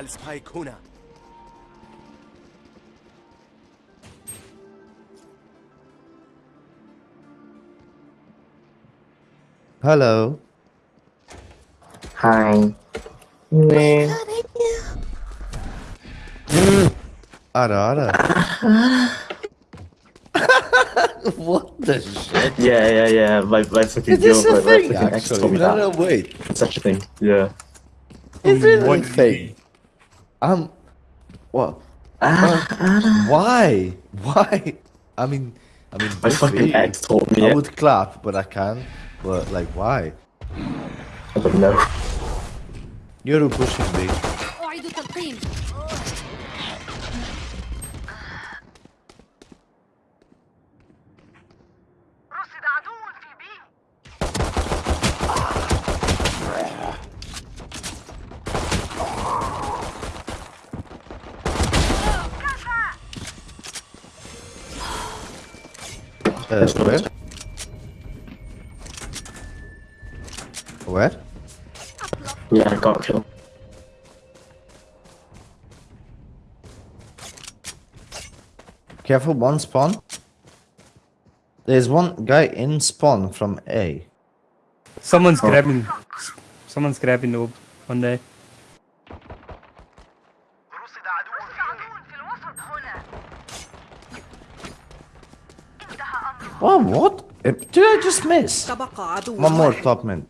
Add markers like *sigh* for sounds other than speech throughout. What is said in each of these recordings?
السبايك هنا Hello. Hi. Man. Ara ara. *laughs* what the shit? Yeah, yeah, yeah. My, my fucking Is this girl, a my, my thing? fucking ex told Actually, me no, that. no, wait. Such a thing. Yeah. Is it one thing? Um, what? Ah, Why? Why? I mean, I mean, my fucking ex told me I it. would clap, but I can't. But like, why? I don't know. You're pushing me. Where? Where? Yeah, I got killed. Careful, one spawn. There's one guy in spawn from A. Someone's oh. grabbing. Someone's grabbing Ob one day. Wow, what? Did I just miss? One more top man.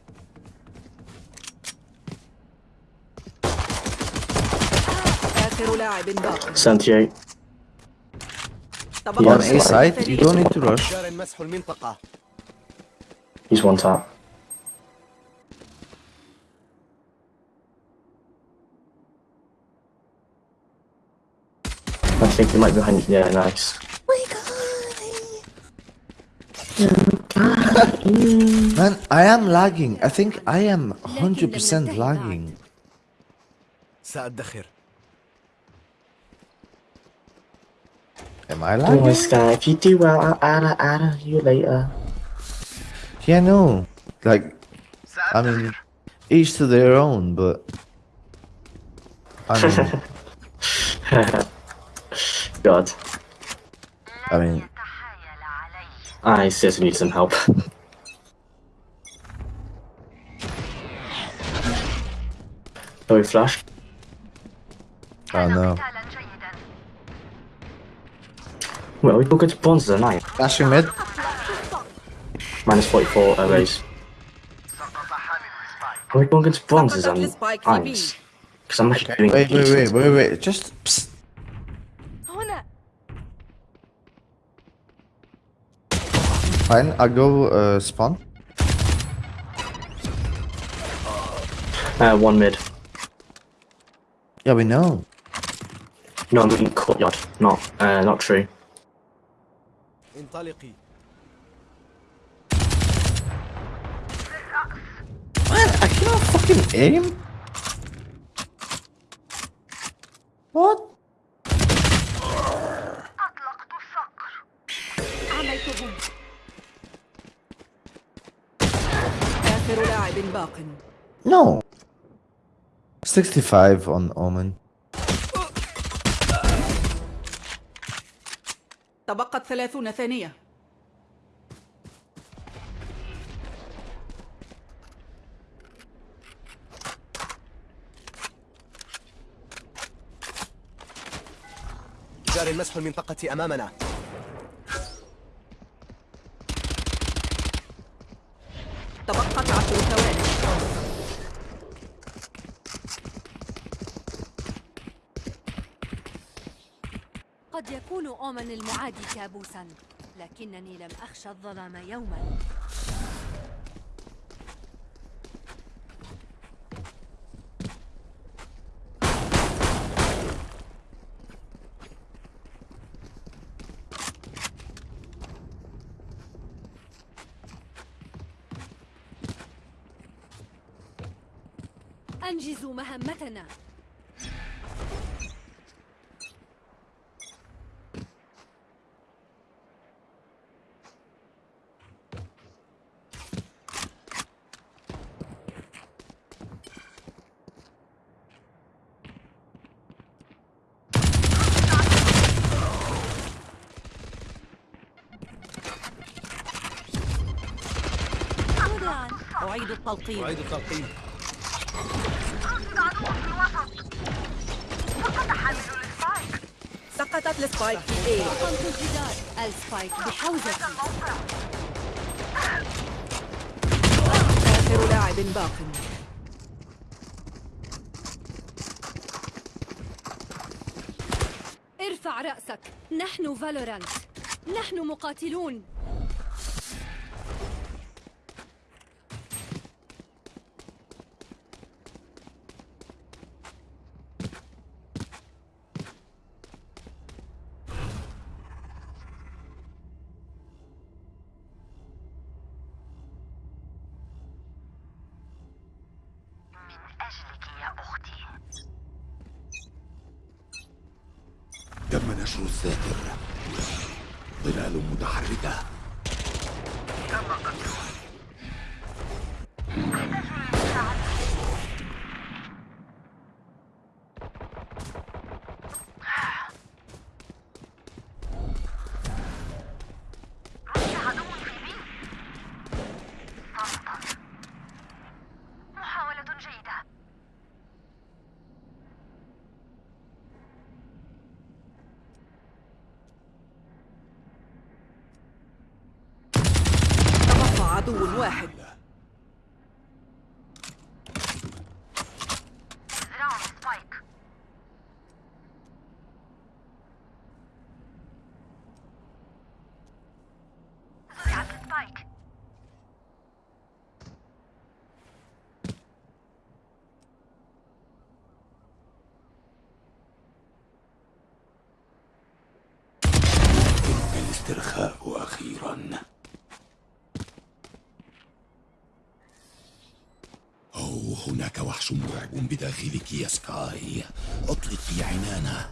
Santiago. On A side, you don't need to rush. He's one top. I think he might be behind. Yeah, nice. Man, I am lagging. I think I am 100% lagging. سأدخر Am I Oh my lagging? sky, if you do well, I'll add it, add it, you later. Yeah, no. Like, I mean, each to their own, but. I mean, *laughs* God, I mean, تحايل علي I seriously need some help. *laughs* Are we flashed? Oh no. Well, we could go to bronze tonight. Flashing mid. Minus 44 uh, arrays. Are we going into bronzes and ice? Because I'm actually okay. doing Wait, wait, wait, wait, wait, just... Psst. Fine, I'll go uh, spawn. Uh, one mid. Yeah, we know. No, I'm looking courtyard. Not, uh, not true. انطلقي Man, I cannot fucking aim. What? آخر لاعب باق No. 65 on Omen. تبقت ثلاثون ثانية جار مسح المنطقة أمامنا تبقت عشر ثواني قد أومن المعادي كابوسا لكنني لم أخشى الظلام يوما. أنجزوا مهمتنا. التلقيم. أعيد التلقيم. رصد عدو في الوسط حامل ال spike سقطت السبايك في اي قمت الجدار ال spike بحوزتي آخر لاعب باق. ارفع رأسك. نحن Valorant. نحن مقاتلون من أجلك يا أختي تم نشر الساتر ظلال متحركة رصد عدو في بي صمتا محاولة جيدة تبقى عدو واحد زراعة سبايك زرعت سبايك الاسترخاء أخيرا. أو هناك وحش مرعب بداخلك يا سكاي. أطلقي عنانه.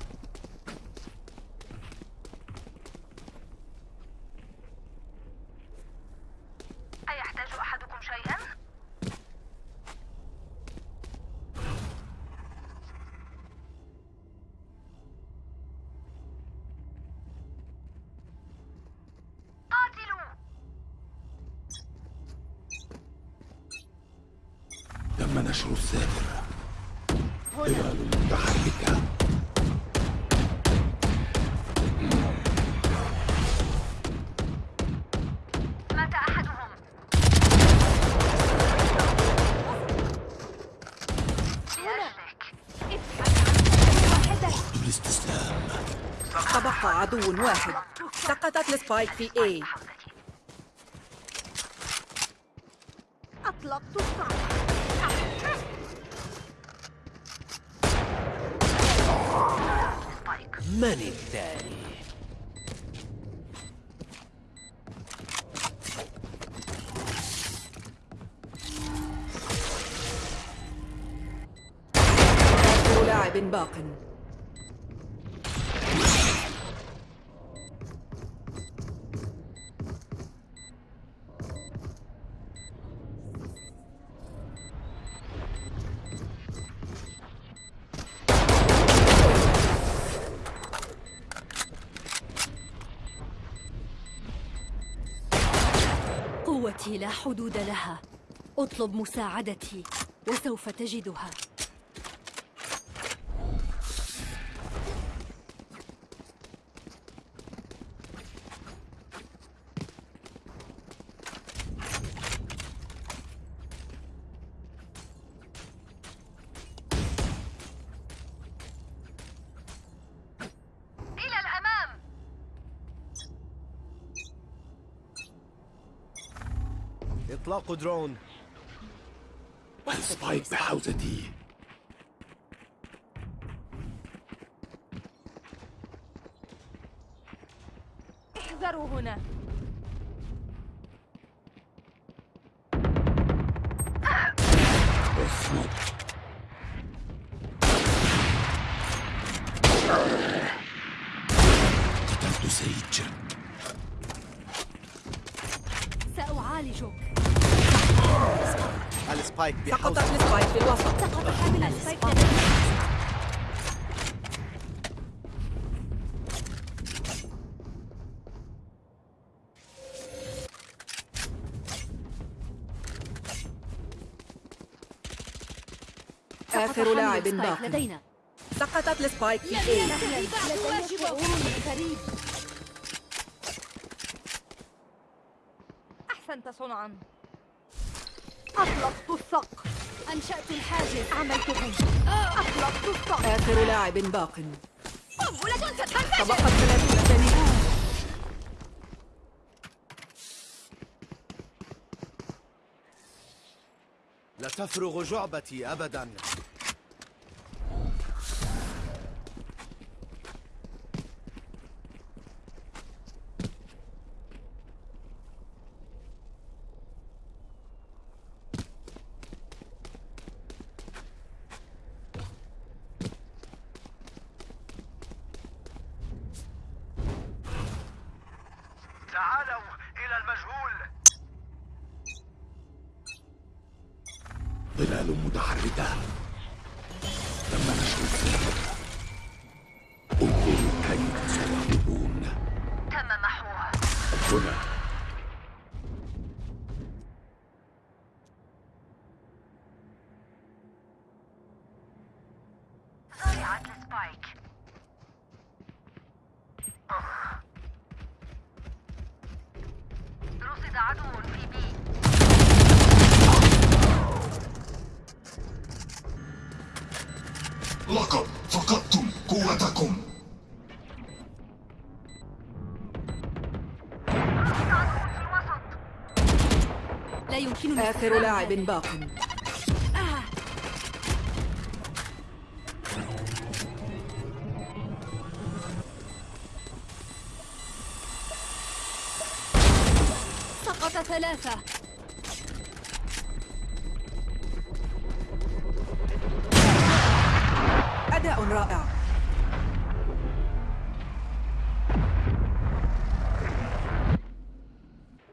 نشر الساتر ظلال متحركة تبقى عدو واحد. سقطت السبايك في اي من لا حدود لها. اطلب مساعدتي وسوف تجدها. إطلاق درون. ال spike بحوزتي. احذروا هنا. اصمت قتلت Sage سأعالجك. السبايك سقطت السبايك في الوسط سقط حامل ال spike. آخر لاعب باق. لدينا. سقطت ال spike في A لدي شعور غريب أحسنت صنعا. أطلقت الصق أنشأت الحاجز. عملتهم أطلقت الصق آخر لاعب باق. قنبلة ستنفجر تبقت 30 ثانية لا تفرغ جعبتي أبدا. آخر لاعب. باق. سقط ثلاثة. أداء رائع.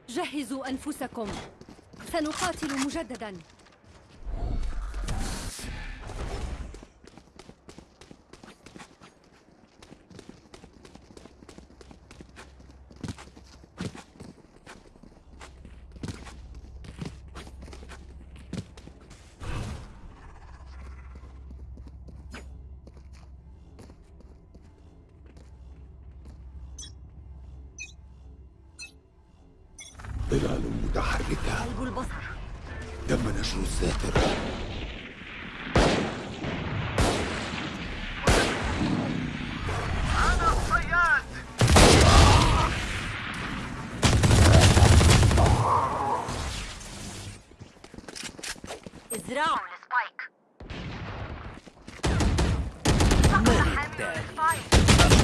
جهزوا أنفسكم. سنقاتل مجددا. حامل السبايك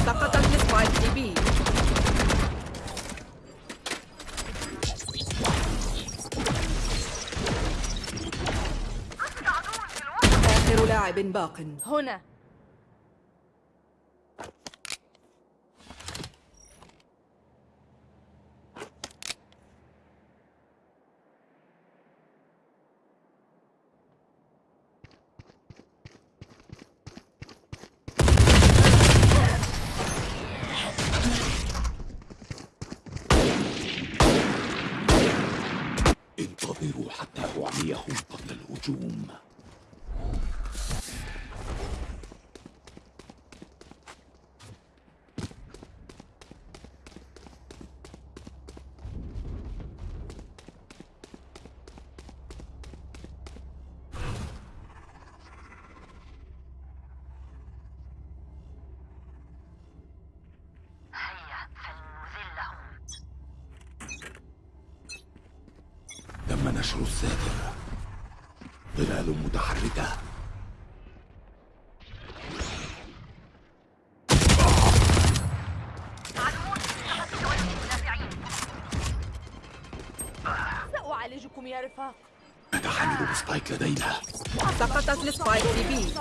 سقطت السبايك في بي آخر لاعب باق. هنا. تم نشر الساتر ظلال متحركة. سأعالجكم يا رفاق. نتحمل ال spike لدينا. سقطت ال spike في B.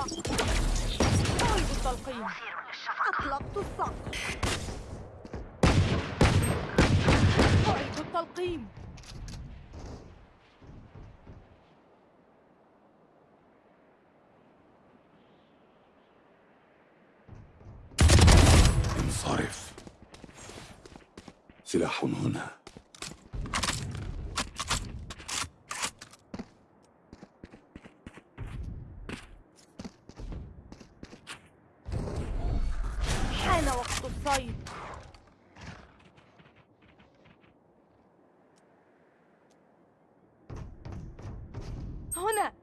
أعيد التلقيم أطلقت الصق أعيد التلقيم هنا. حان وقت الصيد. هنا.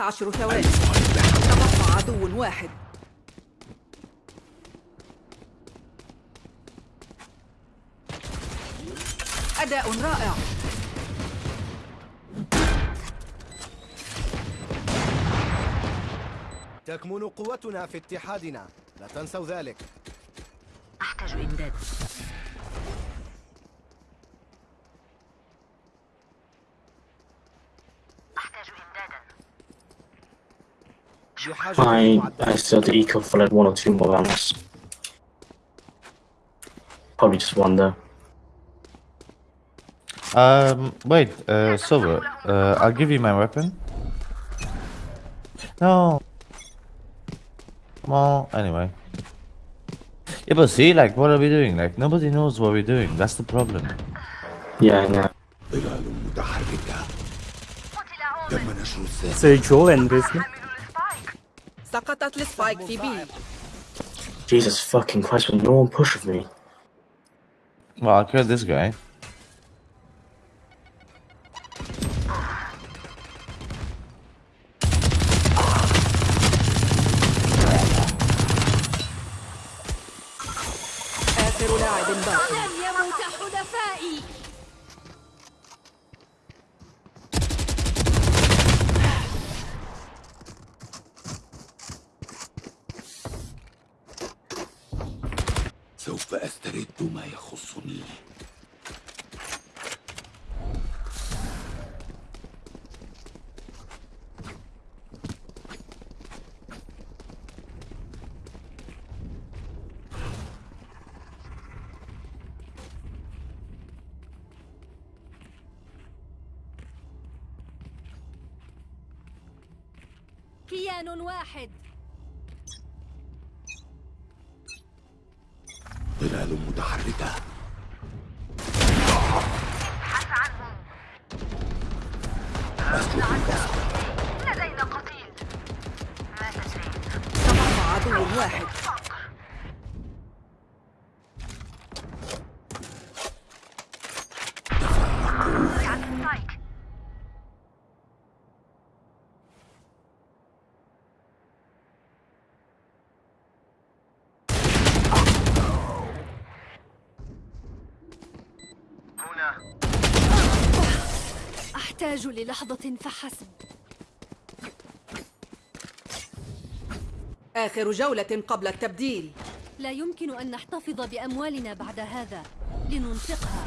عشر ثواني. تبقى عدو واحد. أداء رائع. تكمن قوتنا في اتحادنا. لا تنسوا ذلك. I, I still the eco for like one or two more rounds. Probably just one though. Um, wait, uh, Silver, uh, I'll give you my weapon. No. Well, anyway. Yeah, but see, like, what are we doing? Like, nobody knows what we're doing. That's the problem. Yeah, I know. So Joel and Julian. سقطت السبايك في بي Jesus fucking Christ, will no one push with me? Well, I killed this guy. كيان واحد. ظلال متحركة ابحث عنهم أسلك البصر لدينا قتيل مات زين تبقى عدو واحد رجعت السبايك هنا أحتاج للحظة فحسب. آخر جولة قبل التبديل. لا يمكن أن نحتفظ بأموالنا بعد هذا. لننفقها.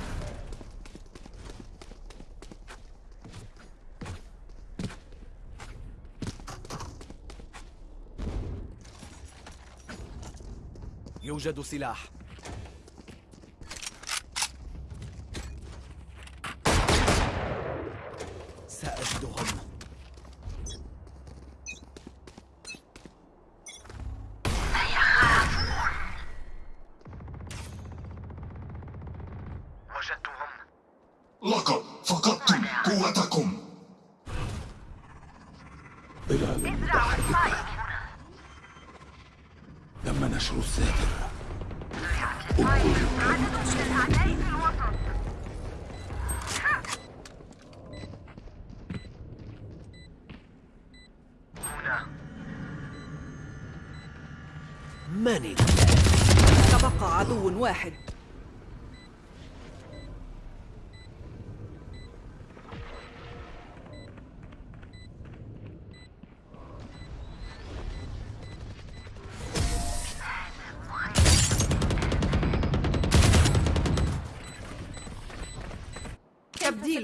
يوجد سلاح.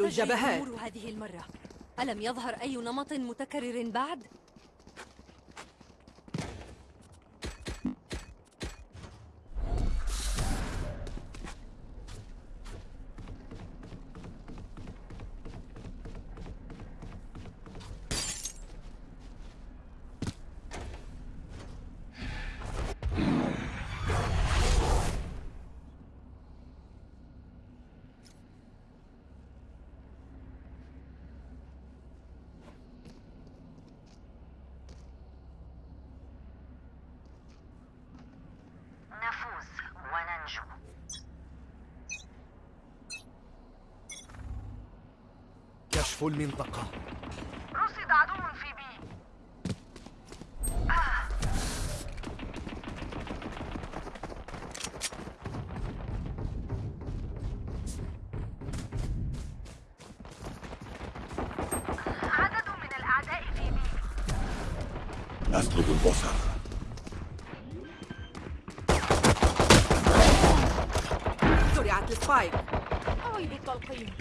الجبهات هذه المرة ألم يظهر أي نمط متكرر بعد؟ أسلب البصر. زرعت السبايك. أعيد التلقيم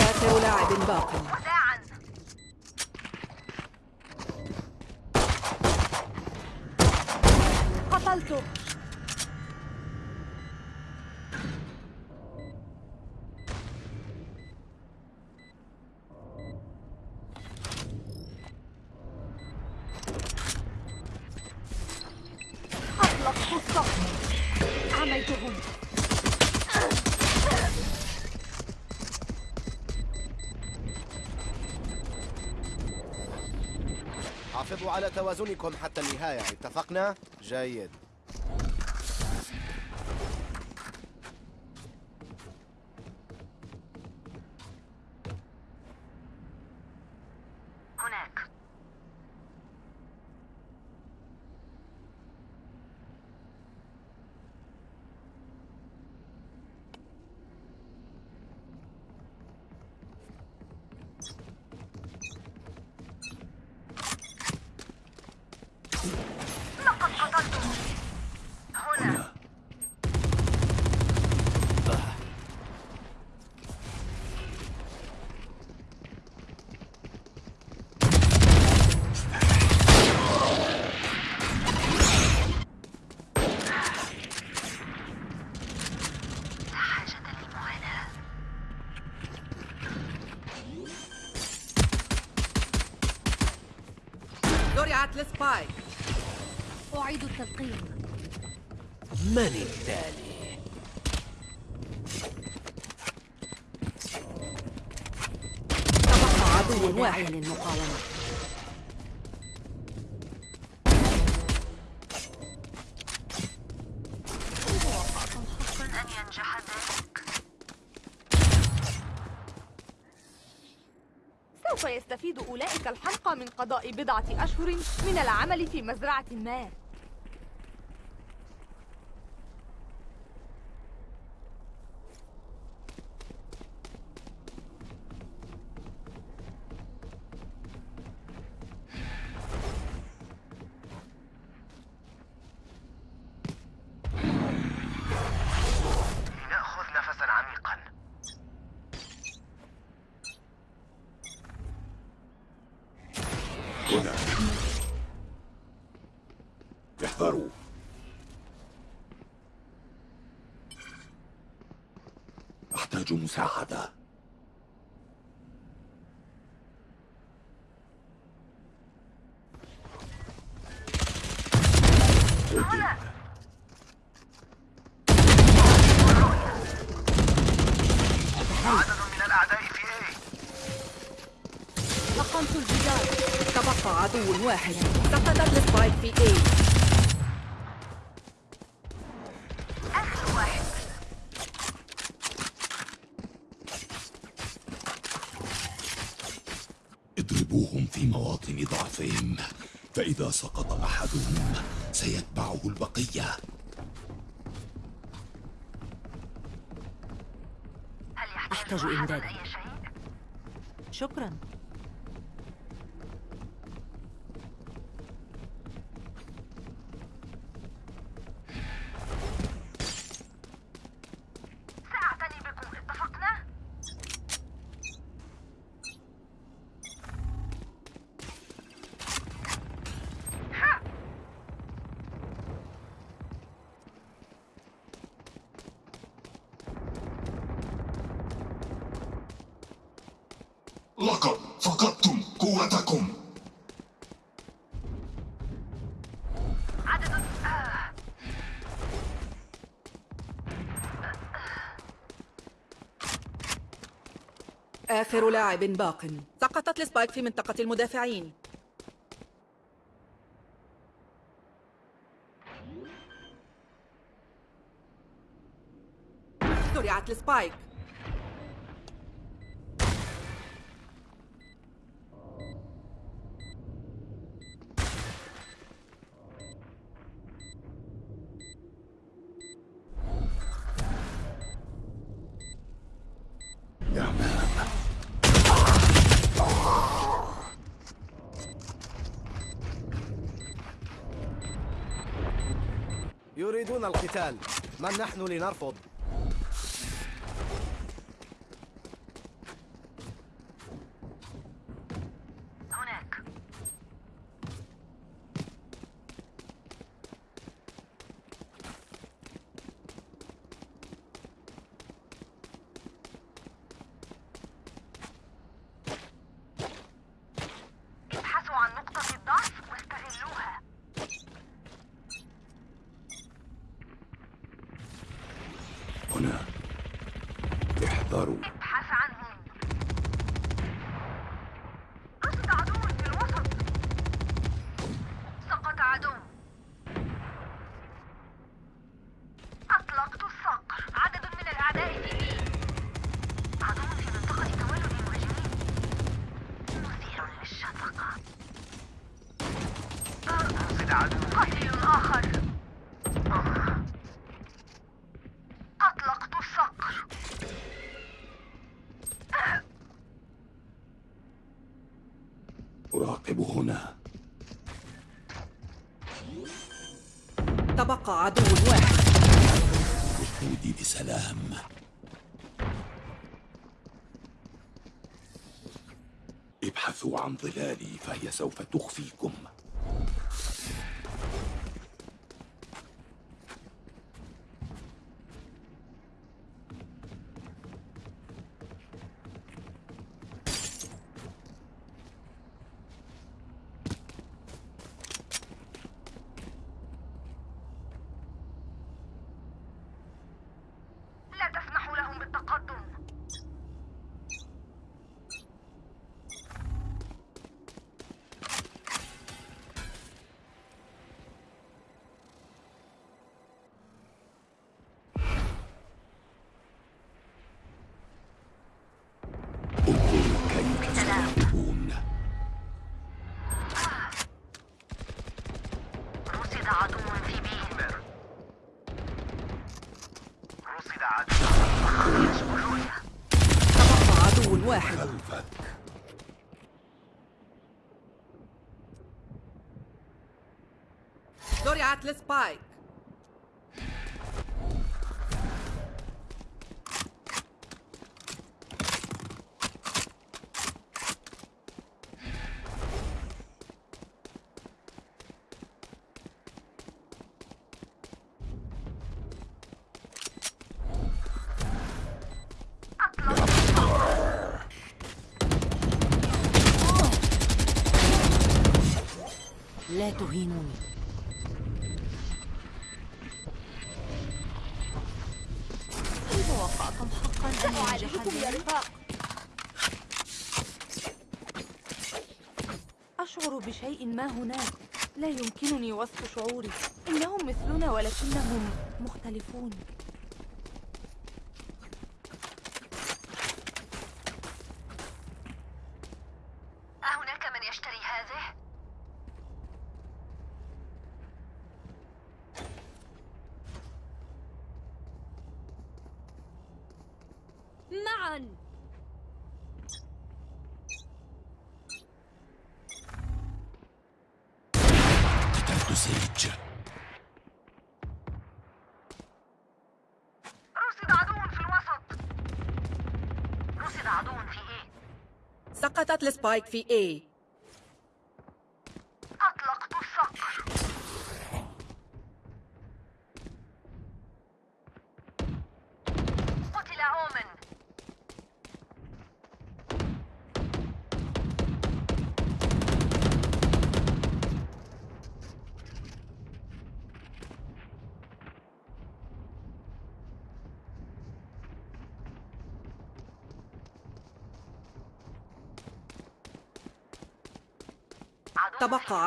آخر لاعب باق. توازنكم حتى النهاية اتفقنا؟ جيد زرعت السبايك أعيد التلقيم. من التالي؟ تبقى عدو واحد للمقاومة. سوف يستفيد أولئك الحمقى من قضاء بضعة أشهر من العمل في مزرعة ما لنأخذ نفسا عميقا هنا احذروا أحتاج مساعدة هنا عدد من الأعداء في A الجدار. تبقى عدو واحد. سقطت السبايك في اي آخر واحد اضربوهم في ضعفهم فإذا سقط أحدهم سيتبعه البقية. هل يحتاج أحتاج شيء؟ شكرا. آخر لاعب باق. سقطت ال spike في منطقة المدافعين. زرعت ال spike القتال من نحن لنرفض هناك ابحثوا عن نقطة الضعف واستغلوها هنا احذروا ابحث عنهم رصد عدو في الوسط سقط عدو أطلقت الصقر عدد من الأعداء في بي عدو في منطقة تولد المهاجمين مثير للشفقة رصد عدو قتيل آخر أطلقت الصقر أراقب هنا. تبقى عدو واحد. ركودي بسلام. ابحثوا عن ظلالي فهي سوف تخفيكم لا تسمحوا لهم بالتقدم انظروا كيف سيغلبون رصد عدو في بي رصد عدو تبقى عدو واحد خلفك زرعت السبايك لا تهينوني بشيء ما هناك. لا يمكنني وصف شعوري. إنهم مثلنا ولكنهم مختلفون أهناك من يشتري هذه؟ معا قتلت سيج رصد عدو في الوسط رصد عدو في إيه سقطت السبايك في A.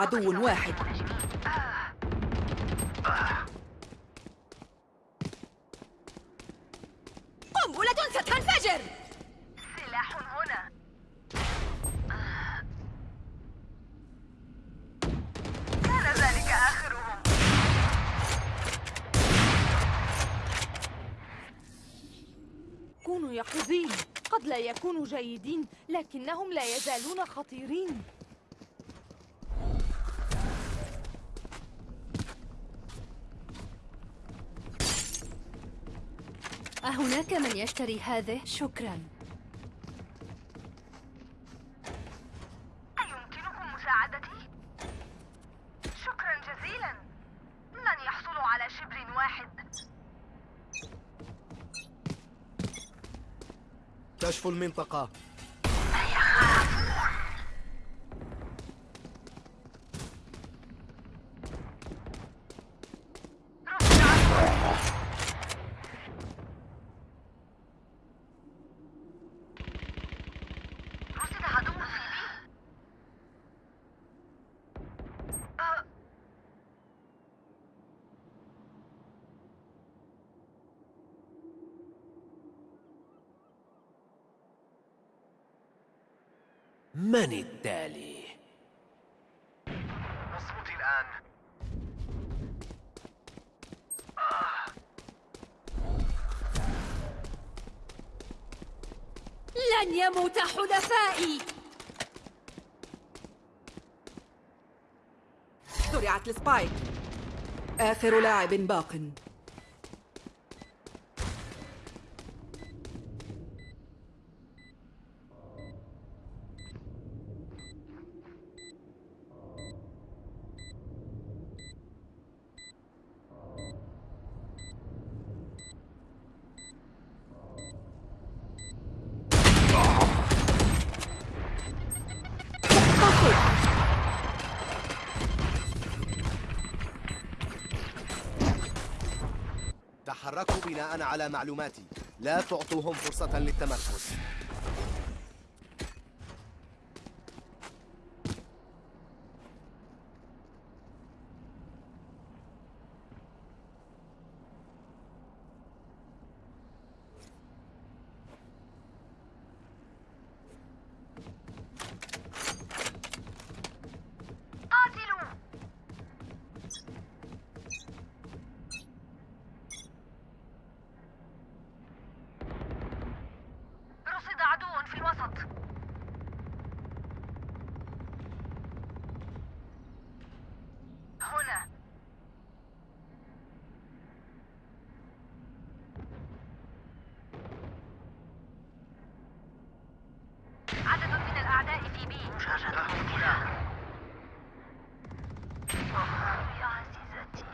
عدو واحد. قنبلة ستنفجر! سلاح هنا. كان ذلك آخرهم. كونوا يقظين. قد لا يكونوا جيدين لكنهم لا يزالون خطيرين. أهناك من يشتري هذه؟ شكرا أيمكنكم مساعدتي؟ شكرا جزيلا لن يحصلوا على شبر واحد كشف المنطقة رصد عدو في بي أه، من التالي؟ اصمتي الآن. لن يموت حلفائي. زرعت السبايك. آخر لاعب باق. على معلوماتي. لا تعطوهم فرصة للتمركز قاتلوا رصد عدو في الوسط هنا عدد من الأعداء في بي يا عزيزتي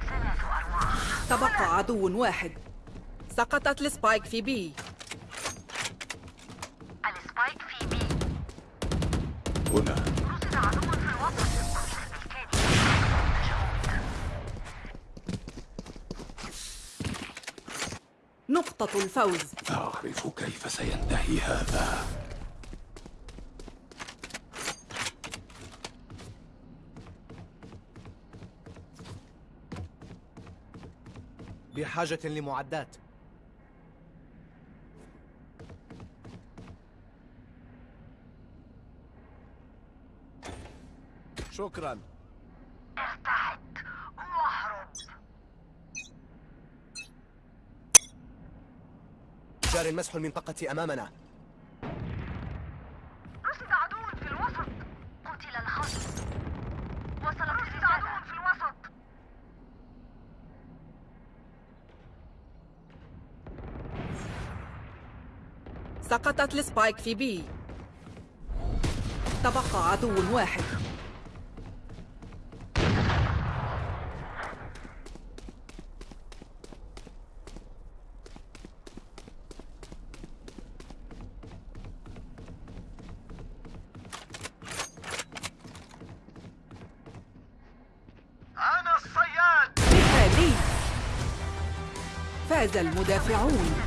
ثلاث أرواح تبقى عدو واحد. سقطت ال spike في B. ال spike في B. هنا. رصد عدو في الوسط. بالكاد نقطة الفوز. أعرف كيف سينتهي هذا. بحاجة لمعدات. شكرا. ارتعد واهرب جار مسح المنطقة أمامنا رصد عدو في الوسط قتل الخصم وصلت رصد عدو في الوسط سقطت السبايك في بي. تبقى عدو واحد. أنا الصياد! مثالي فاز المدافعون.